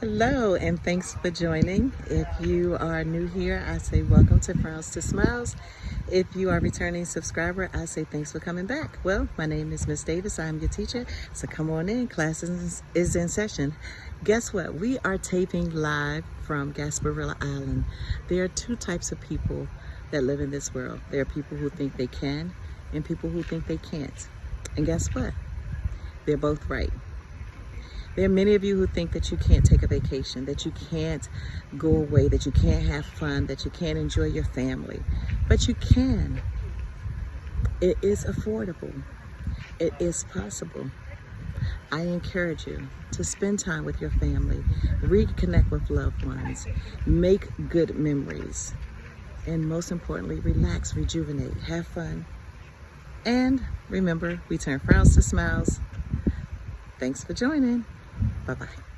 Hello and thanks for joining. If you are new here, I say welcome to Frowns to Smiles. If you are a returning subscriber, I say thanks for coming back. Well, my name is Miss Davis. I'm your teacher. So come on in. Class is, is in session. Guess what? We are taping live from Gasparilla Island. There are two types of people that live in this world. There are people who think they can and people who think they can't. And guess what? They're both right. There are many of you who think that you can't take a vacation, that you can't go away, that you can't have fun, that you can't enjoy your family. But you can. It is affordable. It is possible. I encourage you to spend time with your family, reconnect with loved ones, make good memories, and most importantly, relax, rejuvenate, have fun. And remember, we turn frowns to smiles. Thanks for joining. 拜拜。